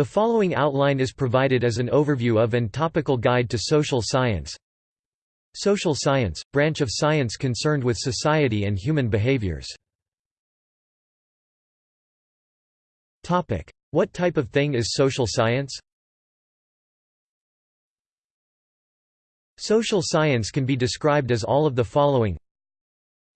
The following outline is provided as an overview of and topical guide to social science. Social science, branch of science concerned with society and human behaviors. What type of thing is social science? Social science can be described as all of the following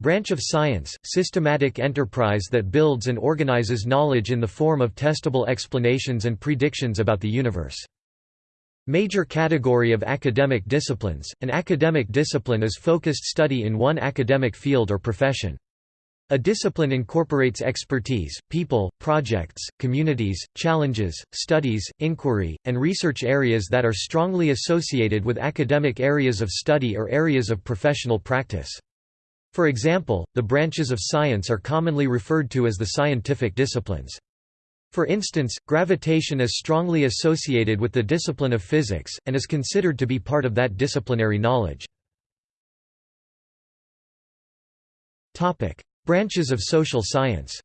Branch of science, systematic enterprise that builds and organizes knowledge in the form of testable explanations and predictions about the universe. Major category of academic disciplines, an academic discipline is focused study in one academic field or profession. A discipline incorporates expertise, people, projects, communities, challenges, studies, inquiry, and research areas that are strongly associated with academic areas of study or areas of professional practice. For example, the branches of science are commonly referred to as the scientific disciplines. For instance, gravitation is strongly associated with the discipline of physics, and is considered to be part of that disciplinary knowledge. Branches of social science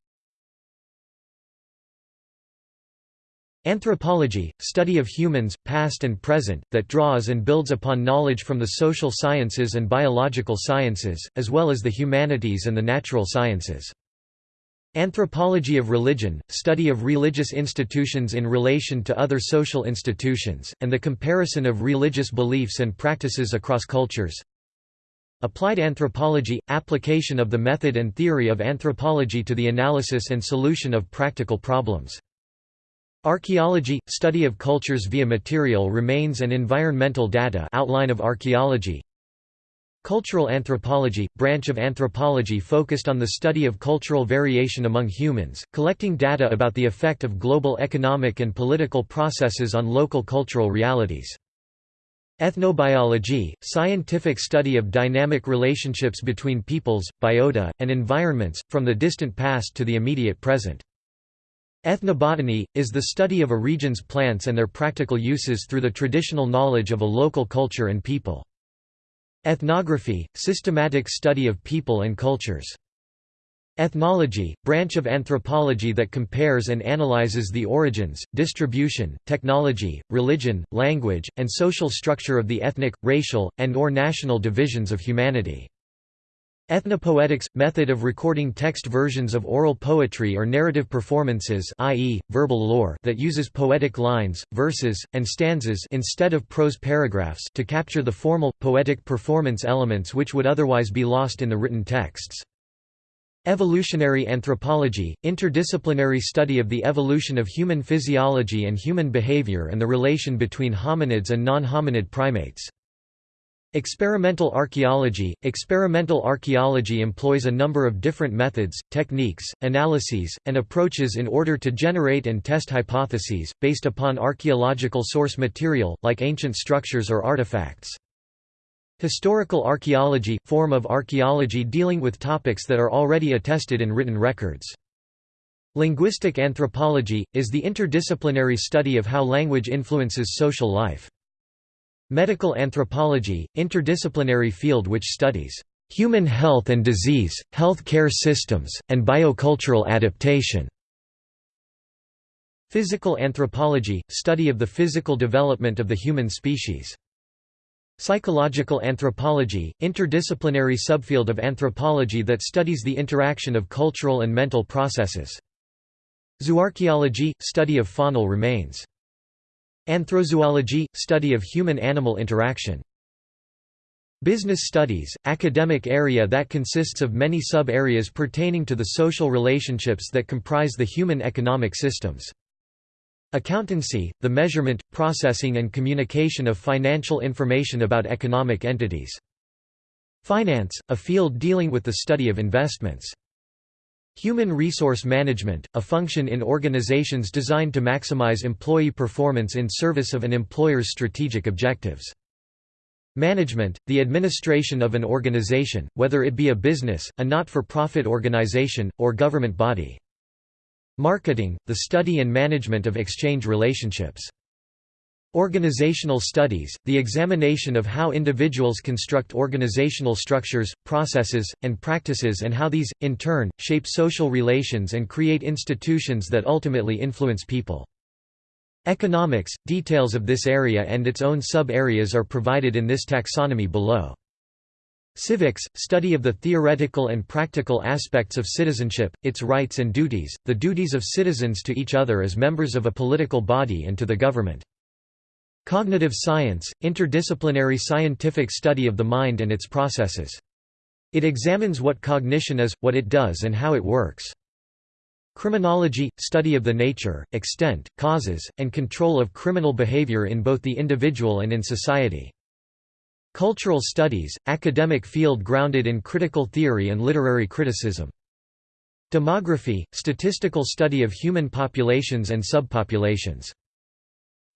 Anthropology, study of humans, past and present, that draws and builds upon knowledge from the social sciences and biological sciences, as well as the humanities and the natural sciences. Anthropology of religion, study of religious institutions in relation to other social institutions, and the comparison of religious beliefs and practices across cultures. Applied anthropology – application of the method and theory of anthropology to the analysis and solution of practical problems. Archaeology – study of cultures via material remains and environmental data outline of archaeology Cultural anthropology – branch of anthropology focused on the study of cultural variation among humans, collecting data about the effect of global economic and political processes on local cultural realities. Ethnobiology – scientific study of dynamic relationships between peoples, biota, and environments, from the distant past to the immediate present. Ethnobotany, is the study of a region's plants and their practical uses through the traditional knowledge of a local culture and people. Ethnography, systematic study of people and cultures. Ethnology, branch of anthropology that compares and analyzes the origins, distribution, technology, religion, language, and social structure of the ethnic, racial, and or national divisions of humanity. Ethnopoetics – method of recording text versions of oral poetry or narrative performances i.e., verbal lore that uses poetic lines, verses, and stanzas instead of prose paragraphs to capture the formal, poetic performance elements which would otherwise be lost in the written texts. Evolutionary anthropology – interdisciplinary study of the evolution of human physiology and human behavior and the relation between hominids and non-hominid primates. Experimental archaeology – Experimental archaeology employs a number of different methods, techniques, analyses, and approaches in order to generate and test hypotheses, based upon archaeological source material, like ancient structures or artifacts. Historical archaeology – form of archaeology dealing with topics that are already attested in written records. Linguistic anthropology – is the interdisciplinary study of how language influences social life. Medical anthropology, interdisciplinary field which studies human health and disease, health care systems, and biocultural adaptation. Physical anthropology, study of the physical development of the human species. Psychological anthropology, interdisciplinary subfield of anthropology that studies the interaction of cultural and mental processes. Zooarchaeology, study of faunal remains. Anthrozoology – study of human-animal interaction. Business studies – academic area that consists of many sub-areas pertaining to the social relationships that comprise the human economic systems. Accountancy – the measurement, processing and communication of financial information about economic entities. Finance – a field dealing with the study of investments. Human resource management, a function in organizations designed to maximize employee performance in service of an employer's strategic objectives. Management, the administration of an organization, whether it be a business, a not-for-profit organization, or government body. Marketing, the study and management of exchange relationships. Organizational studies, the examination of how individuals construct organizational structures, processes, and practices and how these, in turn, shape social relations and create institutions that ultimately influence people. Economics – Details of this area and its own sub-areas are provided in this taxonomy below. Civics – Study of the theoretical and practical aspects of citizenship, its rights and duties, the duties of citizens to each other as members of a political body and to the government. Cognitive science – Interdisciplinary scientific study of the mind and its processes. It examines what cognition is, what it does and how it works. Criminology – study of the nature, extent, causes, and control of criminal behavior in both the individual and in society. Cultural studies – academic field grounded in critical theory and literary criticism. Demography – statistical study of human populations and subpopulations.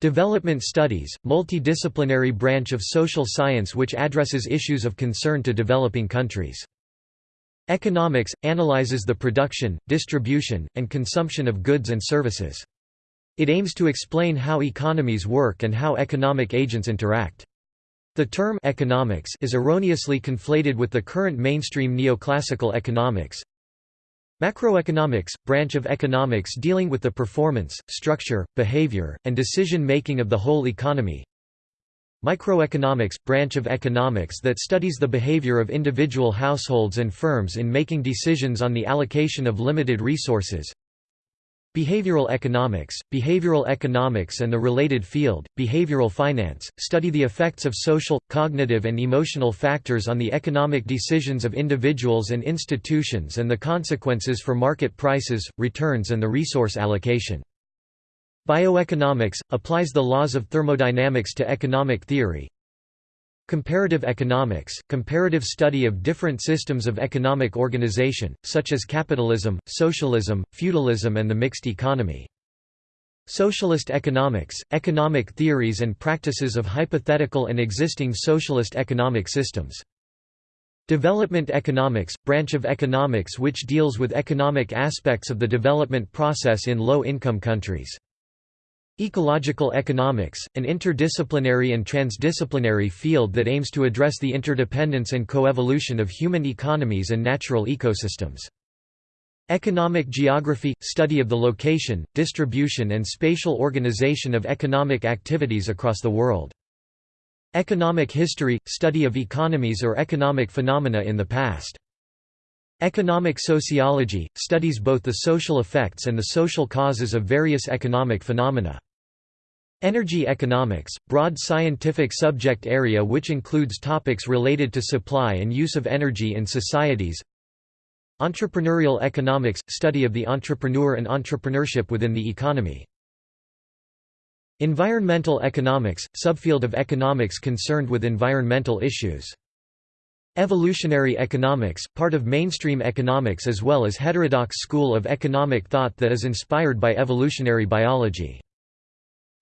Development studies – multidisciplinary branch of social science which addresses issues of concern to developing countries. Economics – analyzes the production, distribution, and consumption of goods and services. It aims to explain how economies work and how economic agents interact. The term economics is erroneously conflated with the current mainstream neoclassical economics. Macroeconomics – branch of economics dealing with the performance, structure, behavior, and decision-making of the whole economy. Microeconomics – branch of economics that studies the behavior of individual households and firms in making decisions on the allocation of limited resources. Behavioral economics – Behavioral economics and the related field, behavioral finance, study the effects of social, cognitive and emotional factors on the economic decisions of individuals and institutions and the consequences for market prices, returns and the resource allocation. Bioeconomics – applies the laws of thermodynamics to economic theory. Comparative economics – comparative study of different systems of economic organization, such as capitalism, socialism, feudalism and the mixed economy. Socialist economics – economic theories and practices of hypothetical and existing socialist economic systems. Development economics – branch of economics which deals with economic aspects of the development process in low-income countries. Ecological economics, an interdisciplinary and transdisciplinary field that aims to address the interdependence and coevolution of human economies and natural ecosystems. Economic geography – study of the location, distribution and spatial organization of economic activities across the world. Economic history – study of economies or economic phenomena in the past. Economic sociology – studies both the social effects and the social causes of various economic phenomena. Energy economics – broad scientific subject area which includes topics related to supply and use of energy in societies Entrepreneurial economics – study of the entrepreneur and entrepreneurship within the economy. Environmental economics – subfield of economics concerned with environmental issues. Evolutionary economics, part of mainstream economics as well as heterodox school of economic thought that is inspired by evolutionary biology.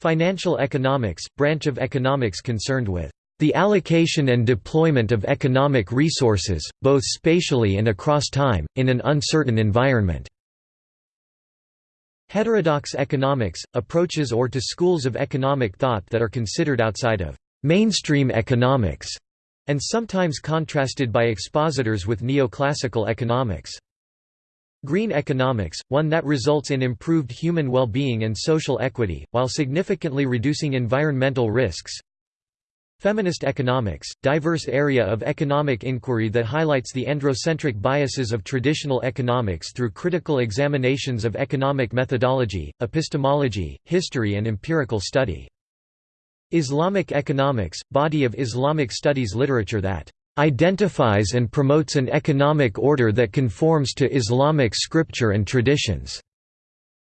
Financial economics, branch of economics concerned with the allocation and deployment of economic resources, both spatially and across time, in an uncertain environment. Heterodox economics, approaches or to schools of economic thought that are considered outside of mainstream economics and sometimes contrasted by expositors with neoclassical economics. Green economics, one that results in improved human well-being and social equity, while significantly reducing environmental risks. Feminist economics, diverse area of economic inquiry that highlights the androcentric biases of traditional economics through critical examinations of economic methodology, epistemology, history and empirical study. Islamic economics, body of Islamic studies literature that identifies and promotes an economic order that conforms to Islamic scripture and traditions,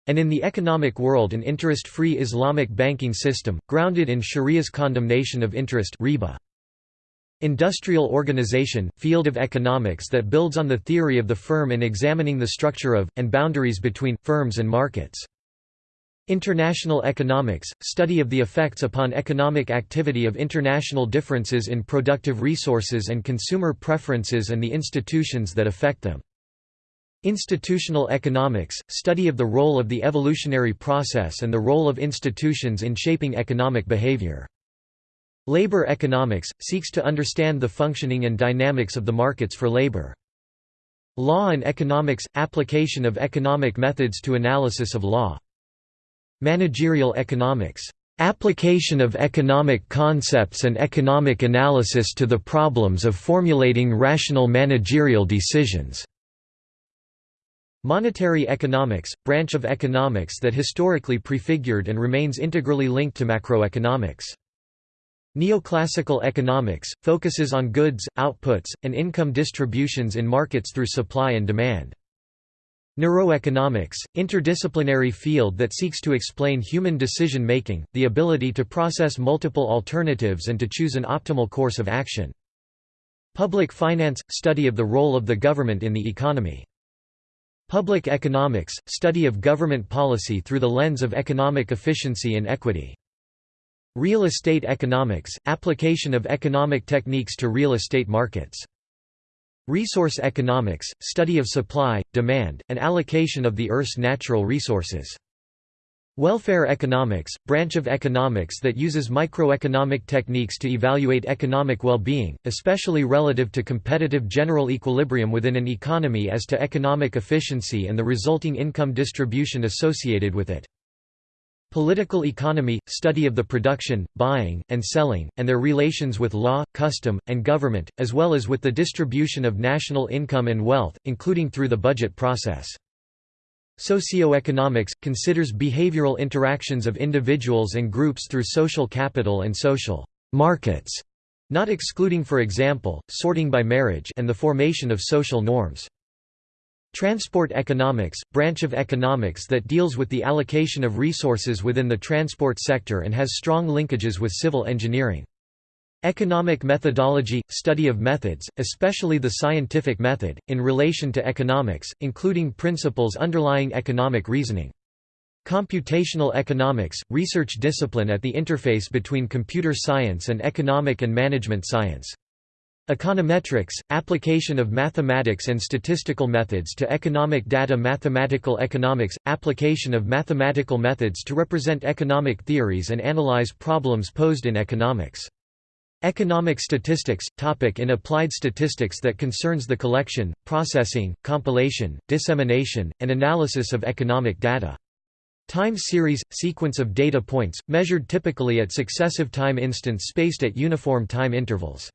and in the economic world an interest-free Islamic banking system, grounded in Sharia's condemnation of interest riba. Industrial organization, field of economics that builds on the theory of the firm in examining the structure of, and boundaries between, firms and markets. International economics – study of the effects upon economic activity of international differences in productive resources and consumer preferences and the institutions that affect them. Institutional economics – study of the role of the evolutionary process and the role of institutions in shaping economic behavior. Labor economics – seeks to understand the functioning and dynamics of the markets for labor. Law and economics – application of economic methods to analysis of law. Managerial economics Application of economic concepts and economic analysis to the problems of formulating rational managerial decisions. Monetary economics, branch of economics that historically prefigured and remains integrally linked to macroeconomics. Neoclassical economics, focuses on goods, outputs, and income distributions in markets through supply and demand. Neuroeconomics, interdisciplinary field that seeks to explain human decision-making, the ability to process multiple alternatives and to choose an optimal course of action. Public finance – study of the role of the government in the economy. Public economics – study of government policy through the lens of economic efficiency and equity. Real estate economics – application of economic techniques to real estate markets. Resource economics, study of supply, demand, and allocation of the Earth's natural resources. Welfare economics, branch of economics that uses microeconomic techniques to evaluate economic well-being, especially relative to competitive general equilibrium within an economy as to economic efficiency and the resulting income distribution associated with it. Political economy – study of the production, buying, and selling, and their relations with law, custom, and government, as well as with the distribution of national income and wealth, including through the budget process. Socioeconomics – considers behavioral interactions of individuals and groups through social capital and social «markets», not excluding for example, sorting by marriage and the formation of social norms. Transport economics, branch of economics that deals with the allocation of resources within the transport sector and has strong linkages with civil engineering. Economic methodology – study of methods, especially the scientific method, in relation to economics, including principles underlying economic reasoning. Computational economics – research discipline at the interface between computer science and economic and management science. Econometrics – application of mathematics and statistical methods to economic data Mathematical economics – application of mathematical methods to represent economic theories and analyze problems posed in economics. Economic statistics – topic in applied statistics that concerns the collection, processing, compilation, dissemination, and analysis of economic data. Time series – sequence of data points, measured typically at successive time instants spaced at uniform time intervals.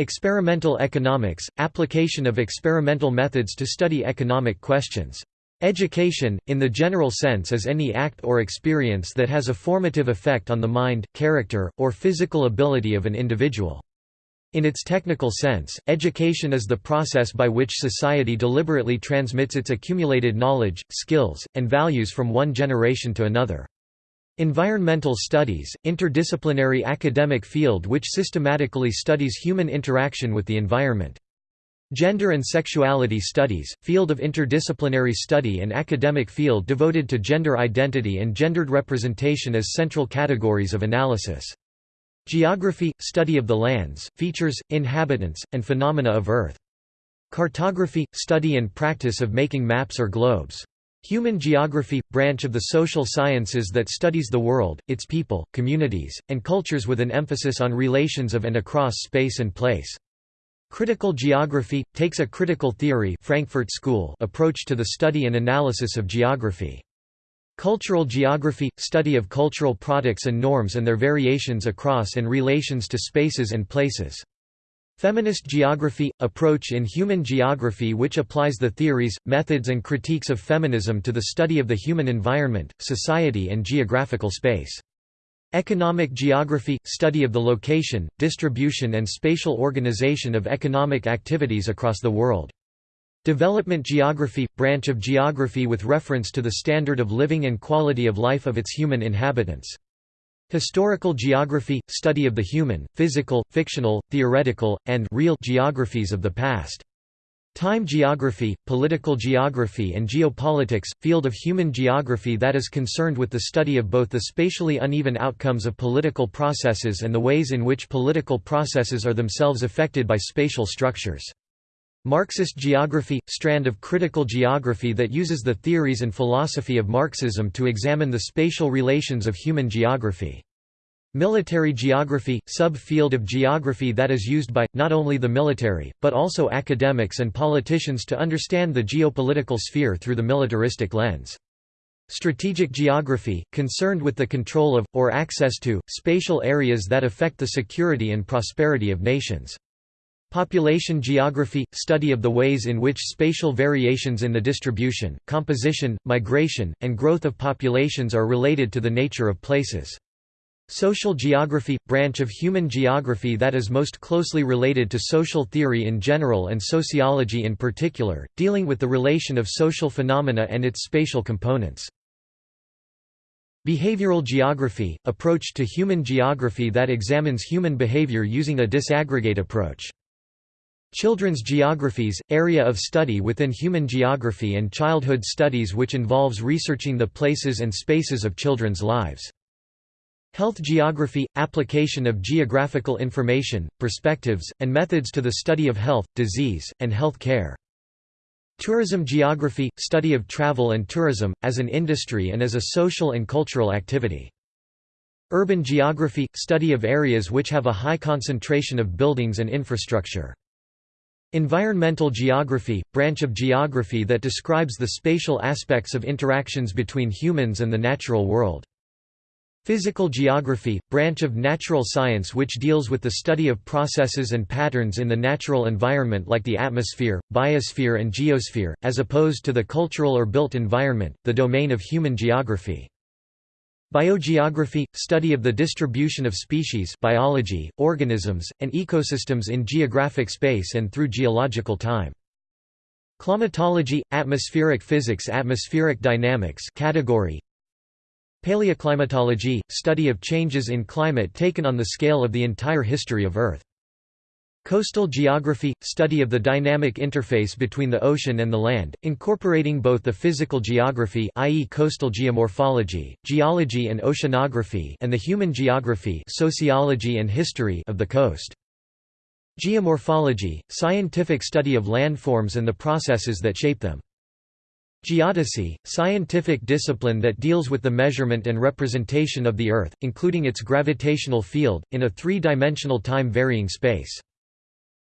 Experimental economics – application of experimental methods to study economic questions. Education, in the general sense is any act or experience that has a formative effect on the mind, character, or physical ability of an individual. In its technical sense, education is the process by which society deliberately transmits its accumulated knowledge, skills, and values from one generation to another. Environmental studies, interdisciplinary academic field which systematically studies human interaction with the environment. Gender and Sexuality Studies, field of interdisciplinary study and academic field devoted to gender identity and gendered representation as central categories of analysis. Geography – study of the lands, features, inhabitants, and phenomena of Earth. Cartography – study and practice of making maps or globes. Human geography – branch of the social sciences that studies the world, its people, communities, and cultures with an emphasis on relations of and across space and place. Critical geography – takes a critical theory Frankfurt School approach to the study and analysis of geography. Cultural geography – study of cultural products and norms and their variations across and relations to spaces and places. Feminist geography – approach in human geography which applies the theories, methods and critiques of feminism to the study of the human environment, society and geographical space. Economic geography – study of the location, distribution and spatial organization of economic activities across the world. Development geography – branch of geography with reference to the standard of living and quality of life of its human inhabitants. Historical geography – study of the human, physical, fictional, theoretical, and real geographies of the past. Time geography, political geography and geopolitics – field of human geography that is concerned with the study of both the spatially uneven outcomes of political processes and the ways in which political processes are themselves affected by spatial structures. Marxist geography – strand of critical geography that uses the theories and philosophy of Marxism to examine the spatial relations of human geography. Military geography – sub-field of geography that is used by, not only the military, but also academics and politicians to understand the geopolitical sphere through the militaristic lens. Strategic geography, concerned with the control of, or access to, spatial areas that affect the security and prosperity of nations. Population geography – study of the ways in which spatial variations in the distribution, composition, migration, and growth of populations are related to the nature of places. Social geography – branch of human geography that is most closely related to social theory in general and sociology in particular, dealing with the relation of social phenomena and its spatial components. Behavioral geography – approach to human geography that examines human behavior using a disaggregate approach. Children's geographies, area of study within human geography and childhood studies which involves researching the places and spaces of children's lives. Health geography – application of geographical information, perspectives, and methods to the study of health, disease, and health care. Tourism geography – study of travel and tourism, as an industry and as a social and cultural activity. Urban geography – study of areas which have a high concentration of buildings and infrastructure. Environmental geography – branch of geography that describes the spatial aspects of interactions between humans and the natural world. Physical geography – branch of natural science which deals with the study of processes and patterns in the natural environment like the atmosphere, biosphere and geosphere, as opposed to the cultural or built environment, the domain of human geography. Biogeography – study of the distribution of species biology, organisms, and ecosystems in geographic space and through geological time. Climatology – atmospheric physics Atmospheric dynamics category Paleoclimatology – study of changes in climate taken on the scale of the entire history of Earth. Coastal geography – study of the dynamic interface between the ocean and the land, incorporating both the physical geography i.e. coastal geomorphology, geology and oceanography and the human geography sociology and history of the coast. Geomorphology – scientific study of landforms and the processes that shape them. Geodesy, scientific discipline that deals with the measurement and representation of the Earth, including its gravitational field, in a three-dimensional time-varying space.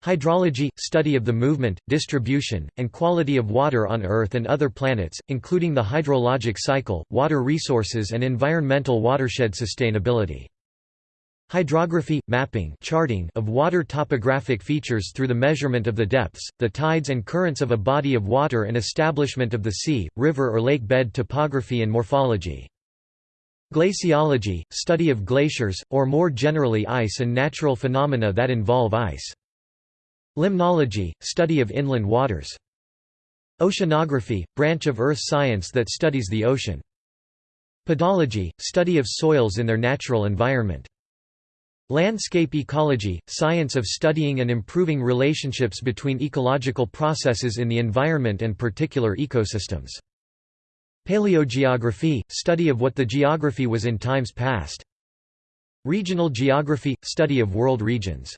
Hydrology – study of the movement, distribution, and quality of water on Earth and other planets, including the hydrologic cycle, water resources and environmental watershed sustainability. Hydrography – mapping charting of water topographic features through the measurement of the depths, the tides and currents of a body of water and establishment of the sea, river or lake bed topography and morphology. Glaciology – study of glaciers, or more generally ice and natural phenomena that involve ice. Limnology – study of inland waters. Oceanography – branch of earth science that studies the ocean. Pedology – study of soils in their natural environment. Landscape ecology – science of studying and improving relationships between ecological processes in the environment and particular ecosystems. Paleogeography – study of what the geography was in times past. Regional geography – study of world regions.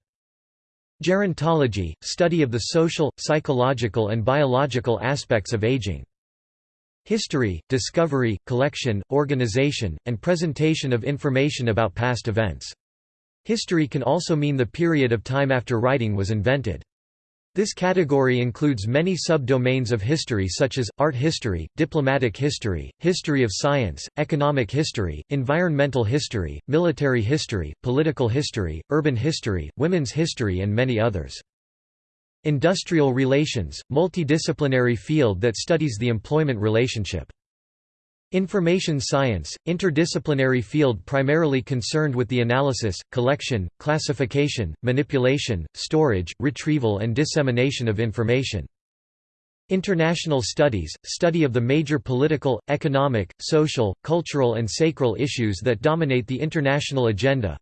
Gerontology – study of the social, psychological and biological aspects of aging. History, discovery, collection, organization, and presentation of information about past events. History can also mean the period of time after writing was invented. This category includes many sub-domains of history such as, art history, diplomatic history, history of science, economic history, environmental history, military history, political history, urban history, women's history and many others. Industrial relations, multidisciplinary field that studies the employment relationship. Information science, interdisciplinary field primarily concerned with the analysis, collection, classification, manipulation, storage, retrieval and dissemination of information. International studies, study of the major political, economic, social, cultural and sacral issues that dominate the international agenda.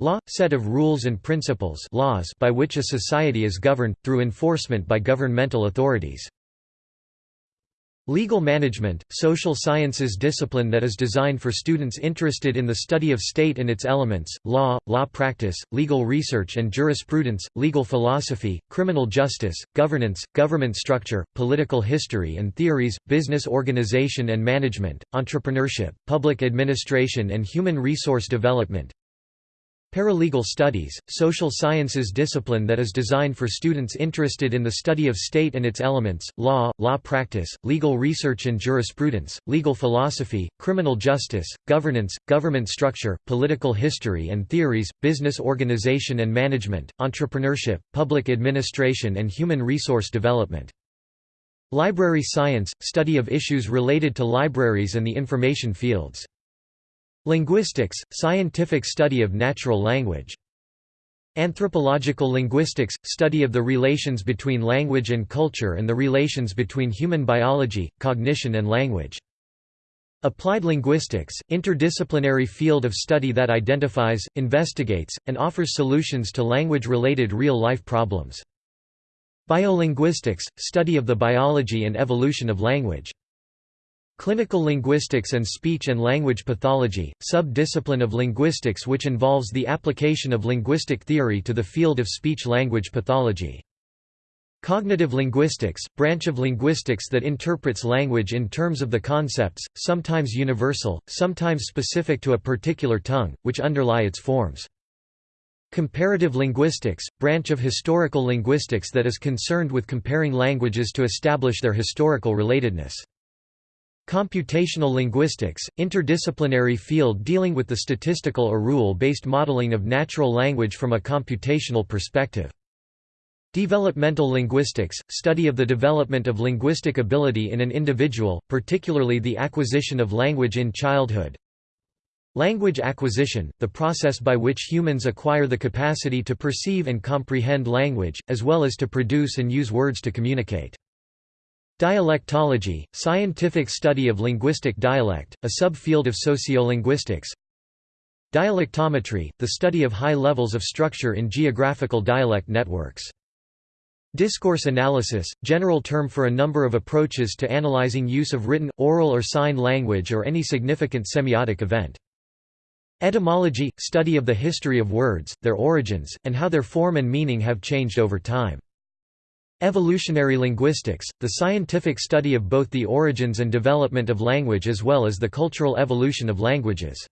Law – set of rules and principles laws by which a society is governed, through enforcement by governmental authorities. Legal management, social sciences discipline that is designed for students interested in the study of state and its elements, law, law practice, legal research and jurisprudence, legal philosophy, criminal justice, governance, government structure, political history and theories, business organization and management, entrepreneurship, public administration and human resource development. Paralegal studies, social sciences discipline that is designed for students interested in the study of state and its elements, law, law practice, legal research and jurisprudence, legal philosophy, criminal justice, governance, government structure, political history and theories, business organization and management, entrepreneurship, public administration and human resource development. Library science – study of issues related to libraries and the information fields. Linguistics – scientific study of natural language. Anthropological linguistics – study of the relations between language and culture and the relations between human biology, cognition and language. Applied linguistics – interdisciplinary field of study that identifies, investigates, and offers solutions to language-related real-life problems. Biolinguistics – study of the biology and evolution of language. Clinical linguistics and speech and language pathology, sub-discipline of linguistics which involves the application of linguistic theory to the field of speech-language pathology. Cognitive linguistics, branch of linguistics that interprets language in terms of the concepts, sometimes universal, sometimes specific to a particular tongue, which underlie its forms. Comparative linguistics, branch of historical linguistics that is concerned with comparing languages to establish their historical relatedness. Computational linguistics, interdisciplinary field dealing with the statistical or rule-based modeling of natural language from a computational perspective. Developmental linguistics, study of the development of linguistic ability in an individual, particularly the acquisition of language in childhood. Language acquisition, the process by which humans acquire the capacity to perceive and comprehend language, as well as to produce and use words to communicate. Dialectology, scientific study of linguistic dialect, a subfield of sociolinguistics. Dialectometry, the study of high levels of structure in geographical dialect networks. Discourse analysis, general term for a number of approaches to analyzing use of written, oral or sign language or any significant semiotic event. Etymology, study of the history of words, their origins, and how their form and meaning have changed over time. Evolutionary linguistics, the scientific study of both the origins and development of language as well as the cultural evolution of languages.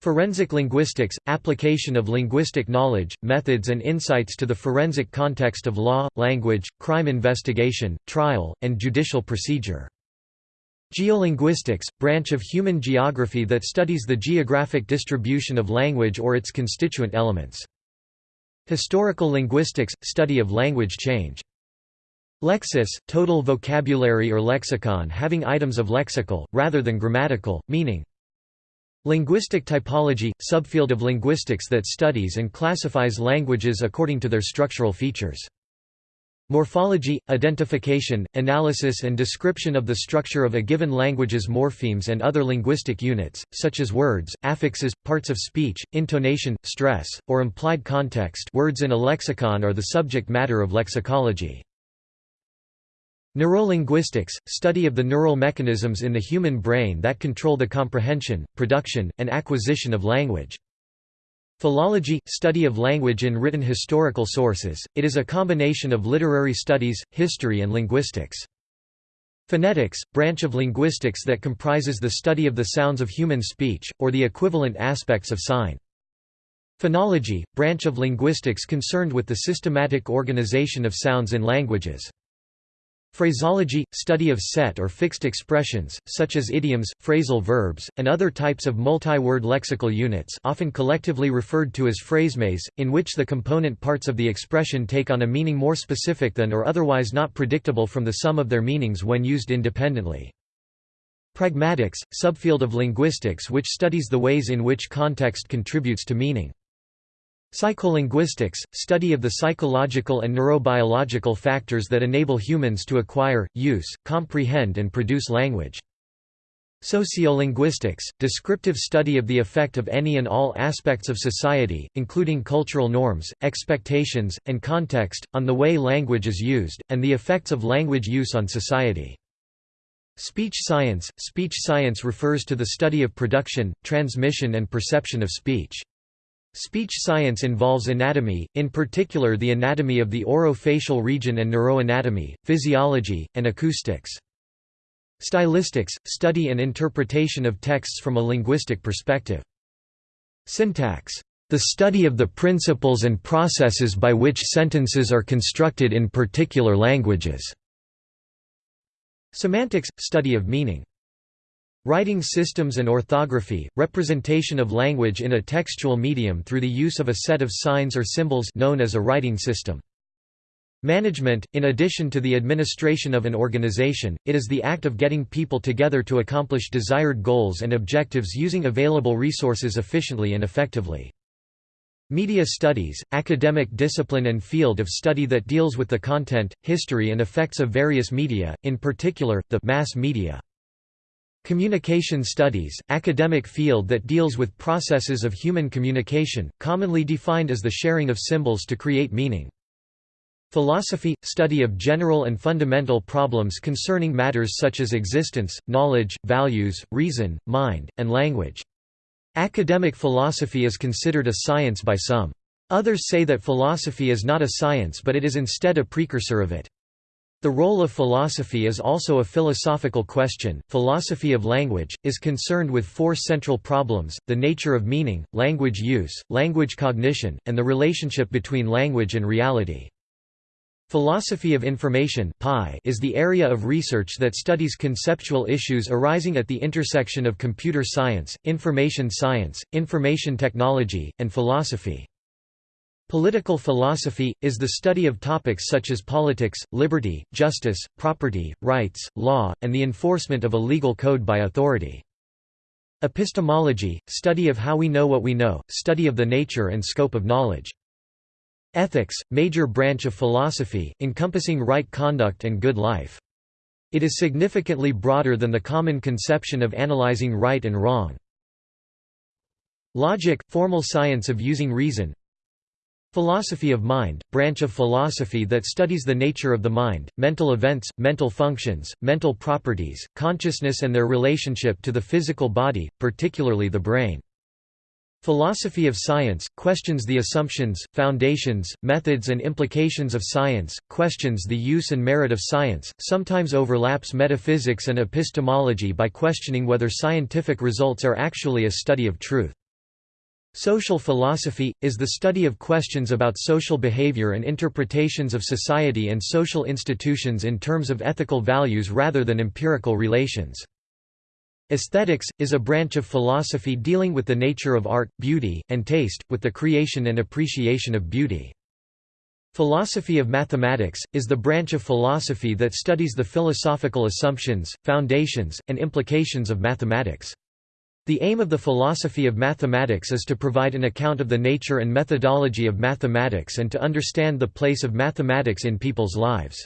Forensic linguistics, application of linguistic knowledge, methods and insights to the forensic context of law, language, crime investigation, trial, and judicial procedure. Geolinguistics, branch of human geography that studies the geographic distribution of language or its constituent elements. Historical linguistics – study of language change. Lexis – total vocabulary or lexicon having items of lexical, rather than grammatical, meaning. Linguistic typology – subfield of linguistics that studies and classifies languages according to their structural features. Morphology, identification, analysis and description of the structure of a given language's morphemes and other linguistic units, such as words, affixes, parts of speech, intonation, stress, or implied context words in a lexicon are the subject matter of lexicology. Neurolinguistics, study of the neural mechanisms in the human brain that control the comprehension, production, and acquisition of language. Philology – study of language in written historical sources, it is a combination of literary studies, history and linguistics. Phonetics – branch of linguistics that comprises the study of the sounds of human speech, or the equivalent aspects of sign. Phonology – branch of linguistics concerned with the systematic organization of sounds in languages. Phraseology – study of set or fixed expressions, such as idioms, phrasal verbs, and other types of multi-word lexical units often collectively referred to as phrasemes, in which the component parts of the expression take on a meaning more specific than or otherwise not predictable from the sum of their meanings when used independently. Pragmatics – subfield of linguistics which studies the ways in which context contributes to meaning. Psycholinguistics, study of the psychological and neurobiological factors that enable humans to acquire, use, comprehend and produce language. Sociolinguistics, descriptive study of the effect of any and all aspects of society, including cultural norms, expectations, and context, on the way language is used, and the effects of language use on society. Speech science – Speech science refers to the study of production, transmission and perception of speech. Speech science involves anatomy, in particular the anatomy of the orofacial region and neuroanatomy, physiology, and acoustics. Stylistics – study and interpretation of texts from a linguistic perspective. Syntax. The study of the principles and processes by which sentences are constructed in particular languages. Semantics – study of meaning. Writing systems and orthography, representation of language in a textual medium through the use of a set of signs or symbols known as a writing system. Management, in addition to the administration of an organization, it is the act of getting people together to accomplish desired goals and objectives using available resources efficiently and effectively. Media studies, academic discipline and field of study that deals with the content, history and effects of various media, in particular, the mass media. Communication studies, academic field that deals with processes of human communication, commonly defined as the sharing of symbols to create meaning. Philosophy – study of general and fundamental problems concerning matters such as existence, knowledge, values, reason, mind, and language. Academic philosophy is considered a science by some. Others say that philosophy is not a science but it is instead a precursor of it. The role of philosophy is also a philosophical question. Philosophy of language is concerned with four central problems: the nature of meaning, language use, language cognition, and the relationship between language and reality. Philosophy of information is the area of research that studies conceptual issues arising at the intersection of computer science, information science, information technology, and philosophy. Political philosophy, is the study of topics such as politics, liberty, justice, property, rights, law, and the enforcement of a legal code by authority. Epistemology, study of how we know what we know, study of the nature and scope of knowledge. Ethics, major branch of philosophy, encompassing right conduct and good life. It is significantly broader than the common conception of analyzing right and wrong. Logic, formal science of using reason Philosophy of mind, branch of philosophy that studies the nature of the mind, mental events, mental functions, mental properties, consciousness and their relationship to the physical body, particularly the brain. Philosophy of science, questions the assumptions, foundations, methods and implications of science, questions the use and merit of science, sometimes overlaps metaphysics and epistemology by questioning whether scientific results are actually a study of truth. Social philosophy, is the study of questions about social behavior and interpretations of society and social institutions in terms of ethical values rather than empirical relations. Aesthetics, is a branch of philosophy dealing with the nature of art, beauty, and taste, with the creation and appreciation of beauty. Philosophy of mathematics, is the branch of philosophy that studies the philosophical assumptions, foundations, and implications of mathematics. The aim of the philosophy of mathematics is to provide an account of the nature and methodology of mathematics and to understand the place of mathematics in people's lives.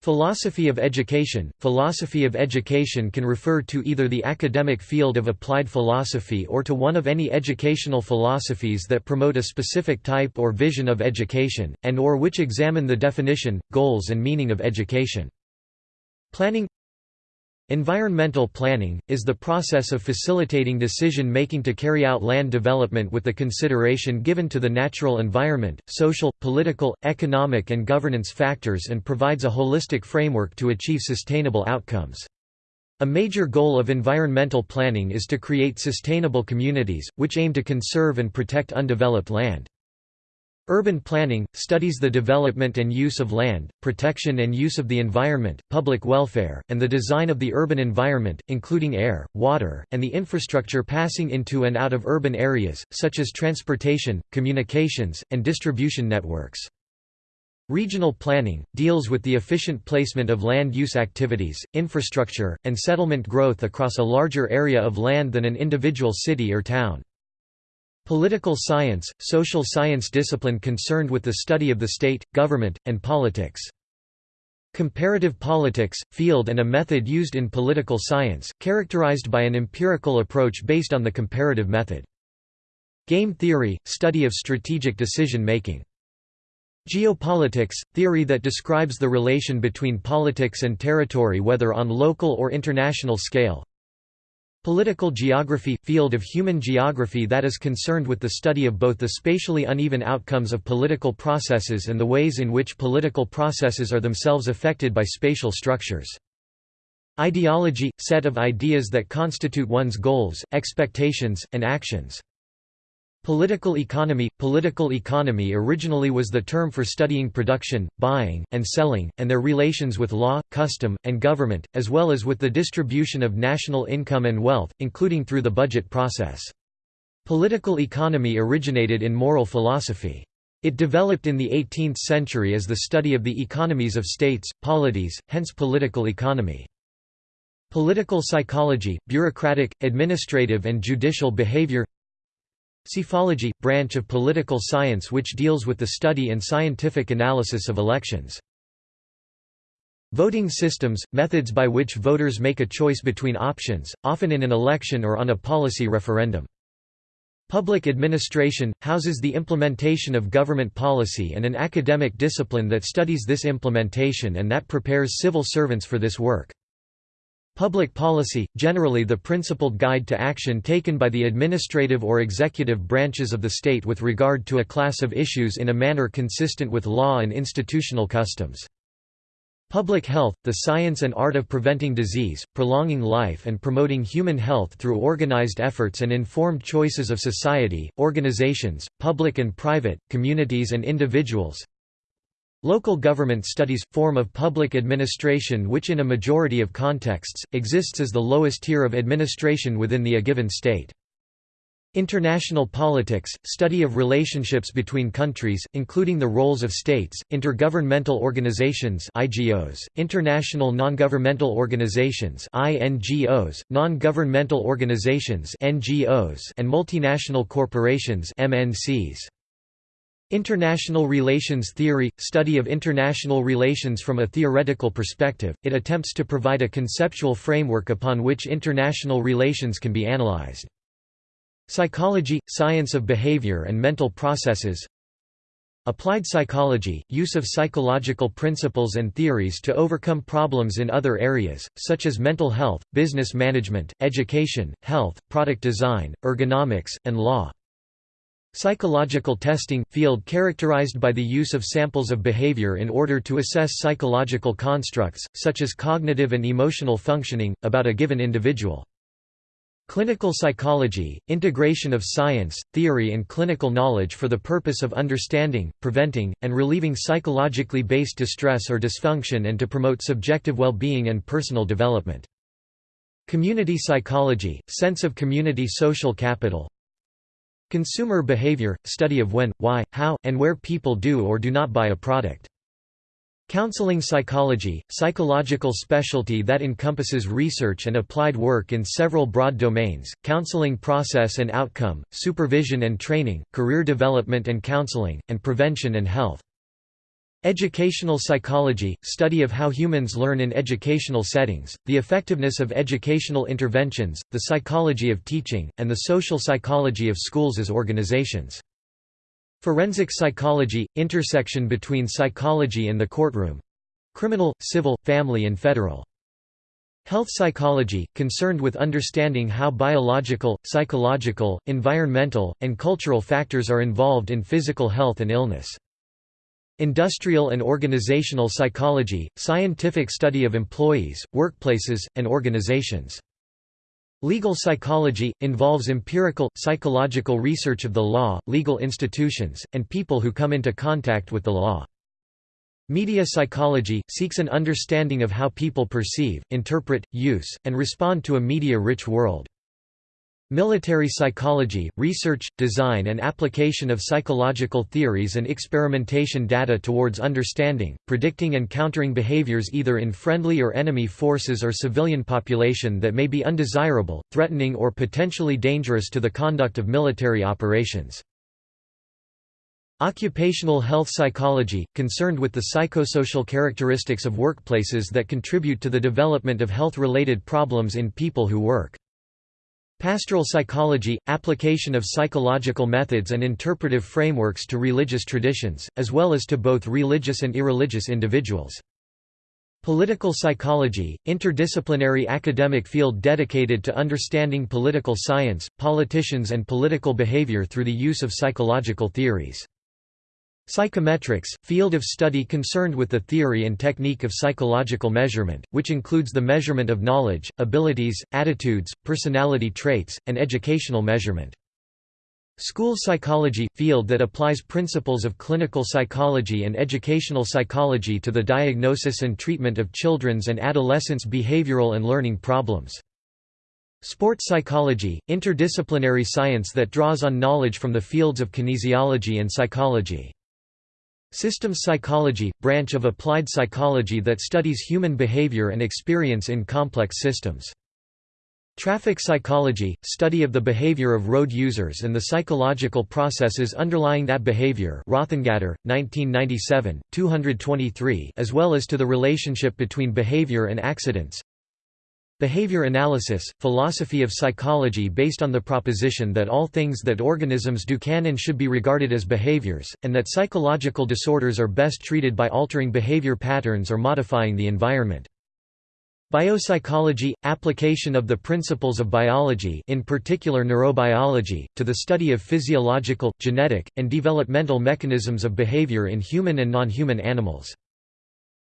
Philosophy of education Philosophy of education can refer to either the academic field of applied philosophy or to one of any educational philosophies that promote a specific type or vision of education, and or which examine the definition, goals and meaning of education. Planning Environmental planning, is the process of facilitating decision-making to carry out land development with the consideration given to the natural environment, social, political, economic and governance factors and provides a holistic framework to achieve sustainable outcomes. A major goal of environmental planning is to create sustainable communities, which aim to conserve and protect undeveloped land. Urban planning, studies the development and use of land, protection and use of the environment, public welfare, and the design of the urban environment, including air, water, and the infrastructure passing into and out of urban areas, such as transportation, communications, and distribution networks. Regional planning, deals with the efficient placement of land use activities, infrastructure, and settlement growth across a larger area of land than an individual city or town. Political science, social science discipline concerned with the study of the state, government, and politics. Comparative politics, field and a method used in political science, characterized by an empirical approach based on the comparative method. Game theory, study of strategic decision-making. Geopolitics, theory that describes the relation between politics and territory whether on local or international scale, Political geography – field of human geography that is concerned with the study of both the spatially uneven outcomes of political processes and the ways in which political processes are themselves affected by spatial structures. Ideology – set of ideas that constitute one's goals, expectations, and actions. Political economy Political economy originally was the term for studying production, buying, and selling, and their relations with law, custom, and government, as well as with the distribution of national income and wealth, including through the budget process. Political economy originated in moral philosophy. It developed in the 18th century as the study of the economies of states, polities, hence political economy. Political psychology, bureaucratic, administrative and judicial behavior Psephology – branch of political science which deals with the study and scientific analysis of elections. Voting systems – methods by which voters make a choice between options, often in an election or on a policy referendum. Public administration – houses the implementation of government policy and an academic discipline that studies this implementation and that prepares civil servants for this work. Public policy, generally the principled guide to action taken by the administrative or executive branches of the state with regard to a class of issues in a manner consistent with law and institutional customs. Public health, the science and art of preventing disease, prolonging life and promoting human health through organized efforts and informed choices of society, organizations, public and private, communities and individuals. Local government studies – form of public administration which in a majority of contexts, exists as the lowest tier of administration within the a given state. International politics – study of relationships between countries, including the roles of states, intergovernmental organizations IGOs, international non-governmental organizations INGOs, non-governmental organizations NGOs, and multinational corporations MNCs. International relations theory – study of international relations from a theoretical perspective, it attempts to provide a conceptual framework upon which international relations can be analyzed. Psychology – science of behavior and mental processes Applied psychology – use of psychological principles and theories to overcome problems in other areas, such as mental health, business management, education, health, product design, ergonomics, and law. Psychological testing – field characterized by the use of samples of behavior in order to assess psychological constructs, such as cognitive and emotional functioning, about a given individual. Clinical psychology – integration of science, theory and clinical knowledge for the purpose of understanding, preventing, and relieving psychologically based distress or dysfunction and to promote subjective well-being and personal development. Community psychology – sense of community social capital, Consumer behavior – study of when, why, how, and where people do or do not buy a product. Counseling psychology – psychological specialty that encompasses research and applied work in several broad domains, counseling process and outcome, supervision and training, career development and counseling, and prevention and health. Educational psychology – study of how humans learn in educational settings, the effectiveness of educational interventions, the psychology of teaching, and the social psychology of schools as organizations. Forensic psychology – intersection between psychology and the courtroom. Criminal, civil, family and federal. Health psychology – concerned with understanding how biological, psychological, environmental, and cultural factors are involved in physical health and illness. Industrial and organizational psychology, scientific study of employees, workplaces, and organizations. Legal psychology – involves empirical, psychological research of the law, legal institutions, and people who come into contact with the law. Media psychology – seeks an understanding of how people perceive, interpret, use, and respond to a media-rich world. Military psychology, research, design and application of psychological theories and experimentation data towards understanding, predicting and countering behaviors either in friendly or enemy forces or civilian population that may be undesirable, threatening or potentially dangerous to the conduct of military operations. Occupational health psychology, concerned with the psychosocial characteristics of workplaces that contribute to the development of health-related problems in people who work. Pastoral psychology – application of psychological methods and interpretive frameworks to religious traditions, as well as to both religious and irreligious individuals. Political psychology – interdisciplinary academic field dedicated to understanding political science, politicians and political behavior through the use of psychological theories. Psychometrics, field of study concerned with the theory and technique of psychological measurement, which includes the measurement of knowledge, abilities, attitudes, personality traits, and educational measurement. School psychology – field that applies principles of clinical psychology and educational psychology to the diagnosis and treatment of children's and adolescents' behavioral and learning problems. Sports psychology – interdisciplinary science that draws on knowledge from the fields of kinesiology and psychology. Systems psychology – branch of applied psychology that studies human behavior and experience in complex systems. Traffic psychology, study of the behavior of road users and the psychological processes underlying that behavior Rothengatter, 1997, 223 as well as to the relationship between behavior and accidents. Behavior analysis, philosophy of psychology based on the proposition that all things that organisms do can and should be regarded as behaviors, and that psychological disorders are best treated by altering behavior patterns or modifying the environment. Biopsychology – application of the principles of biology in particular neurobiology, to the study of physiological, genetic, and developmental mechanisms of behavior in human and non-human animals.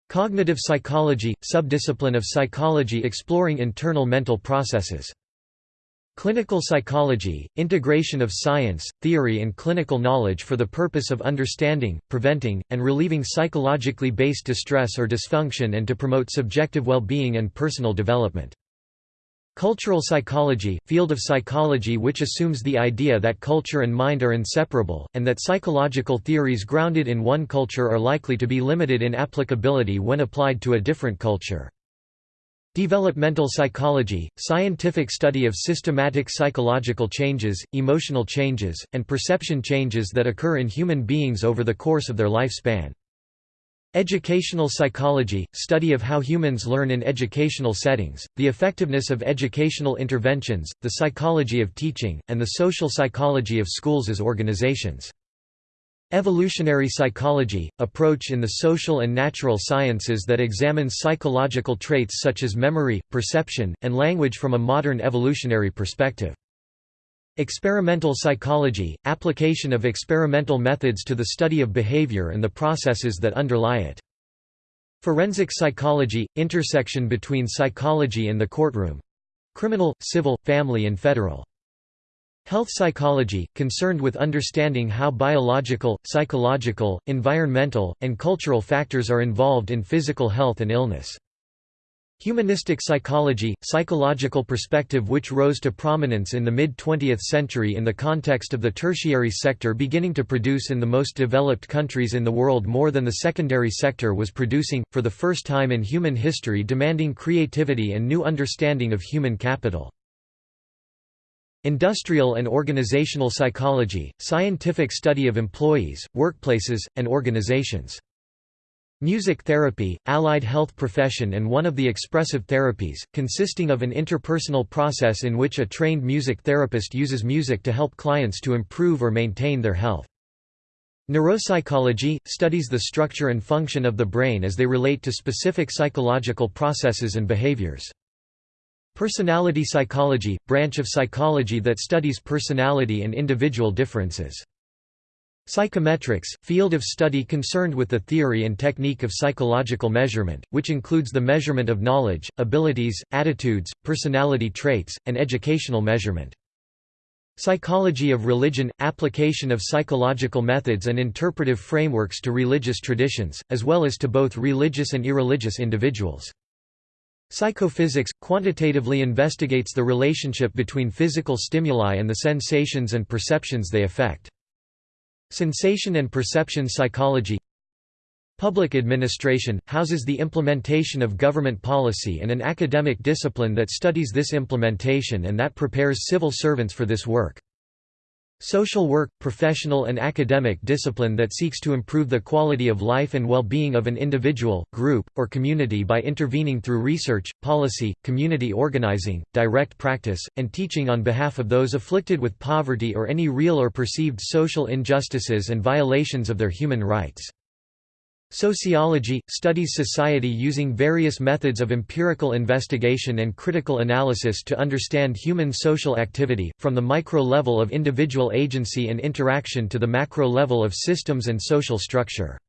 Cognitive psychology – subdiscipline of psychology exploring internal mental processes. Clinical psychology, integration of science, theory and clinical knowledge for the purpose of understanding, preventing, and relieving psychologically based distress or dysfunction and to promote subjective well-being and personal development. Cultural psychology, field of psychology which assumes the idea that culture and mind are inseparable, and that psychological theories grounded in one culture are likely to be limited in applicability when applied to a different culture. Developmental psychology, scientific study of systematic psychological changes, emotional changes, and perception changes that occur in human beings over the course of their lifespan. Educational psychology, study of how humans learn in educational settings, the effectiveness of educational interventions, the psychology of teaching, and the social psychology of schools as organizations. Evolutionary psychology, approach in the social and natural sciences that examines psychological traits such as memory, perception, and language from a modern evolutionary perspective. Experimental psychology, application of experimental methods to the study of behavior and the processes that underlie it. Forensic psychology, intersection between psychology and the courtroom. Criminal, civil, family and federal. Health psychology, concerned with understanding how biological, psychological, environmental, and cultural factors are involved in physical health and illness. Humanistic psychology, psychological perspective which rose to prominence in the mid-20th century in the context of the tertiary sector beginning to produce in the most developed countries in the world more than the secondary sector was producing, for the first time in human history demanding creativity and new understanding of human capital. Industrial and organizational psychology, scientific study of employees, workplaces, and organizations. Music therapy, allied health profession and one of the expressive therapies, consisting of an interpersonal process in which a trained music therapist uses music to help clients to improve or maintain their health. Neuropsychology, studies the structure and function of the brain as they relate to specific psychological processes and behaviors. Personality psychology, branch of psychology that studies personality and individual differences. Psychometrics, field of study concerned with the theory and technique of psychological measurement, which includes the measurement of knowledge, abilities, attitudes, personality traits, and educational measurement. Psychology of religion – application of psychological methods and interpretive frameworks to religious traditions, as well as to both religious and irreligious individuals. Psychophysics – quantitatively investigates the relationship between physical stimuli and the sensations and perceptions they affect. Sensation and perception psychology Public administration – houses the implementation of government policy and an academic discipline that studies this implementation and that prepares civil servants for this work. Social work – professional and academic discipline that seeks to improve the quality of life and well-being of an individual, group, or community by intervening through research, policy, community organizing, direct practice, and teaching on behalf of those afflicted with poverty or any real or perceived social injustices and violations of their human rights. Sociology – studies society using various methods of empirical investigation and critical analysis to understand human social activity, from the micro level of individual agency and interaction to the macro level of systems and social structure.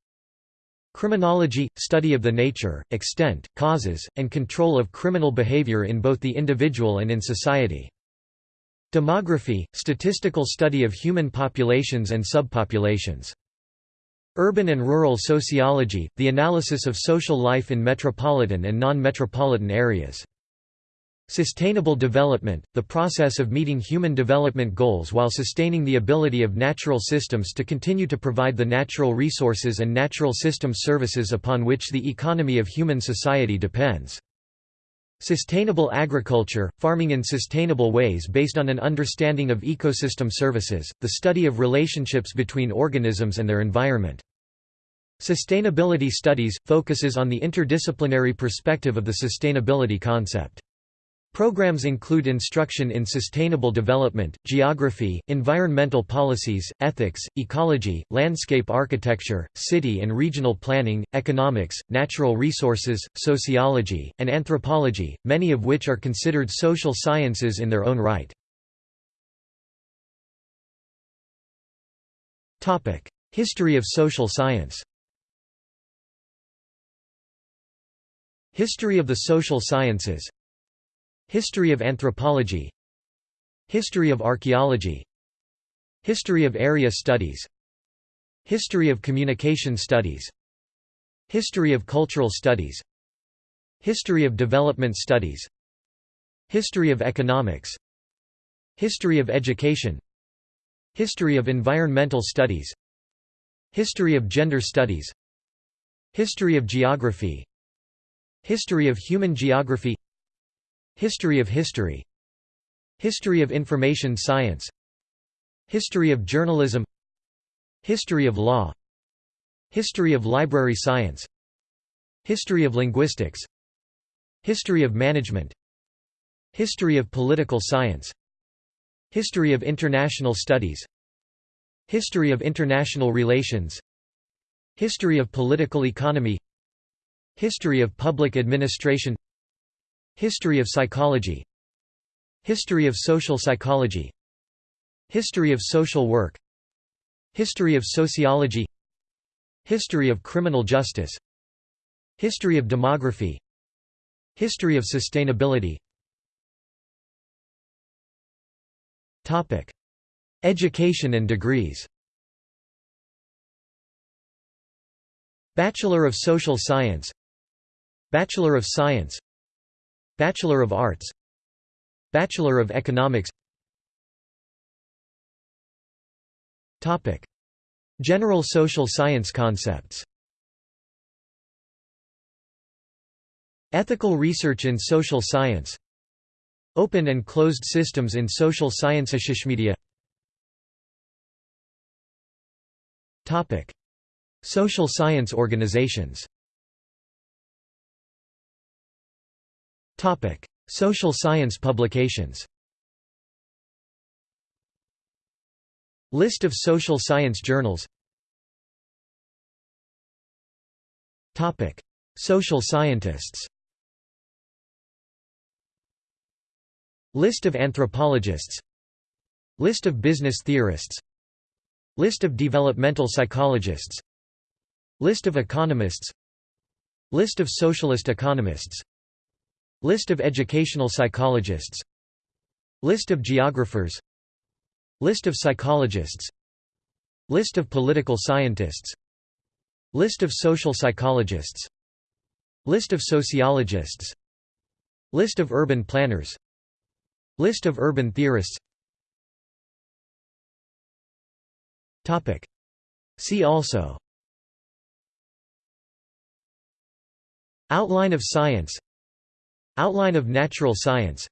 Criminology – study of the nature, extent, causes, and control of criminal behavior in both the individual and in society. Demography, statistical study of human populations and subpopulations. Urban and rural sociology, the analysis of social life in metropolitan and non-metropolitan areas. Sustainable development, the process of meeting human development goals while sustaining the ability of natural systems to continue to provide the natural resources and natural system services upon which the economy of human society depends. Sustainable agriculture, farming in sustainable ways based on an understanding of ecosystem services, the study of relationships between organisms and their environment. Sustainability studies, focuses on the interdisciplinary perspective of the sustainability concept. Programs include instruction in sustainable development, geography, environmental policies, ethics, ecology, landscape architecture, city and regional planning, economics, natural resources, sociology, and anthropology, many of which are considered social sciences in their own right. History of social science History of the social sciences History of anthropology History of archaeology History of area studies History of communication studies History of cultural studies History of development studies History of economics History of education History of environmental studies History of gender studies History of geography History of human geography History of history History of information science History of journalism History of law History of library science History of linguistics History of management History of political science History of international studies History of international relations History of political economy History of public administration History of psychology. History of social psychology. History of social work. History of sociology. History of criminal justice. History of demography. History of sustainability. Education and degrees. Bachelor of Social Science. Bachelor of Science Bachelor of Arts Bachelor of Economics. General social science concepts. Ethical research in social science. Open and closed systems in social science. Media. Social science organizations Topic: Social science publications. List of social science journals. Topic: Social scientists. List of anthropologists. List of business theorists. List of developmental psychologists. List of economists. List of socialist economists List of educational psychologists. List of geographers. List of psychologists. List of political scientists. List of social psychologists. List of sociologists. List of urban planners. List of urban theorists. See also. Outline of science Outline of natural science.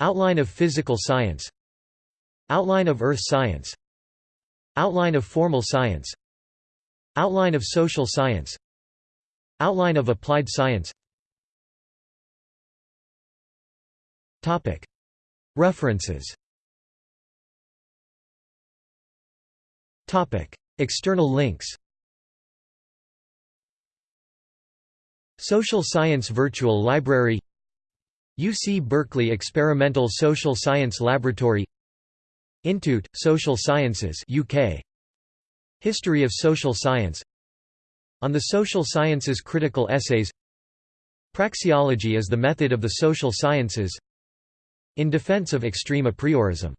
Outline of physical science. Outline of earth science. Outline of formal science. Outline of social science. Outline of applied science. References. External links Social Science Virtual Library UC Berkeley Experimental Social Science Laboratory Intute, Social Sciences UK. History of Social Science On the Social Sciences Critical Essays Praxeology is the method of the social sciences In defense of extreme a priorism